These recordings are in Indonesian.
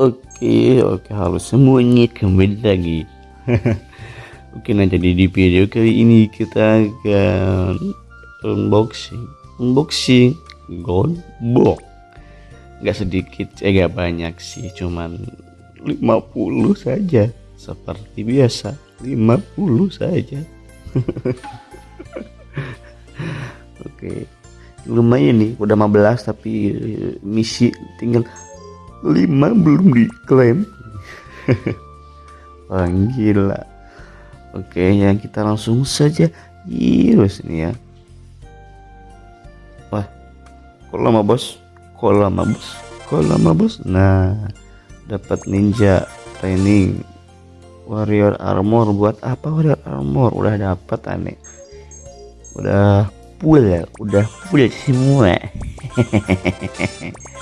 Oke, oke halo semuanya kembali lagi. Oke, nah jadi di video kali ini kita akan unboxing, unboxing gold box. Gak sedikit, eh gak banyak sih, cuman 50 saja. Seperti biasa, 50 saja. Oke, lumayan nih, udah 15 tapi misi tinggal lima belum diklaim. Wah gila. Oke ya kita langsung saja. Virus nih ya. Wah Kok lama bos? Kok lama bos? Kok lama bos? Nah dapat ninja training. Warrior armor buat apa warrior armor? Udah dapat aneh. Udah full ya udah full semua.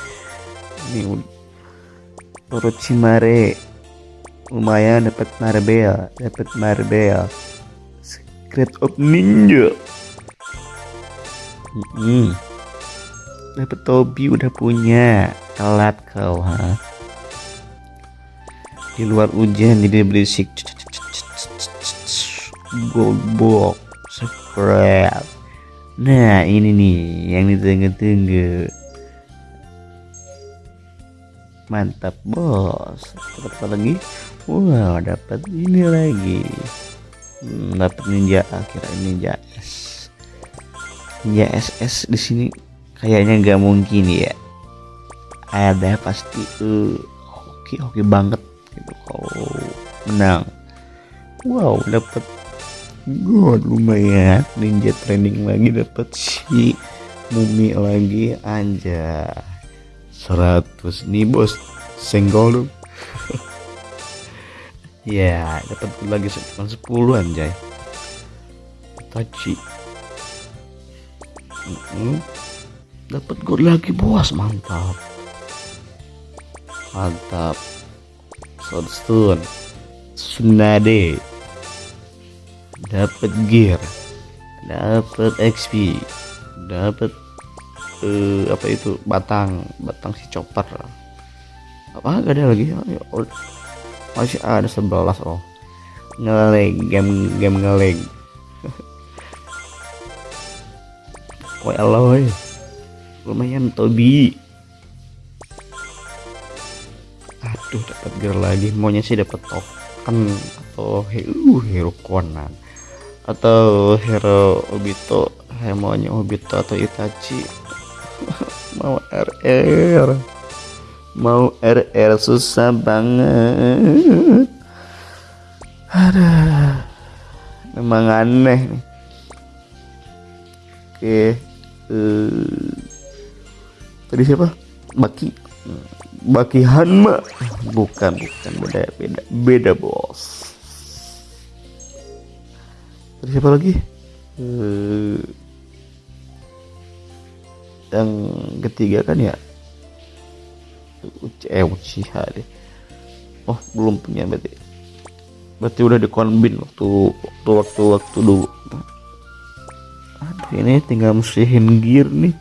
Ini Orochimaru lumayan dapat marbel dapat marbel Secret of Ninja. Hmm. dapat Tobi udah punya. Telat kau ha? Di luar hujan jadi berisik gold box. Scrap nah ini nih yang ditunggu-tunggu mantap bos. Dapat apa lagi? Wow dapat ini lagi. Hmm, dapat ninja. Akhirnya ninja S. Ninja SS di sini kayaknya nggak mungkin ya. Ada pasti. Uh, oke oke banget. Gitu. Kalau menang. Wow dapat. God lumayan. Ninja training lagi dapat si mumi lagi. Anjay 100 nih bos. Senggol dong ya dapat lagi cuma 10 anjay taci mm -hmm. dapat gold lagi bos. Mantap. Mantap. Soundstone Tsunade dapat gear. Dapat XP dapat uh, apa itu? Batang. Batang si chopper. Apa? Gak ada lagi. Oh, masih ada sebelas oh. Ngeleg game game ngeleg oh eloy lumayan Tobi aduh dapat gear lagi. Maunya sih dapat token atau hero hero Conan. Atau hero Obito. Maunya Obito atau Itachi mau RR mau RR susah banget. Ada. Memang aneh nih. Oke uh, tadi siapa? Baki. Baki Hanma. Bukan bukan. Beda beda beda bos. Tadi siapa lagi? Uh, yang ketiga kan ya eh deh. Oh belum punya berarti. Berarti udah dikombin waktu waktu waktu waktu dulu. Aduh ini tinggal musihin gear nih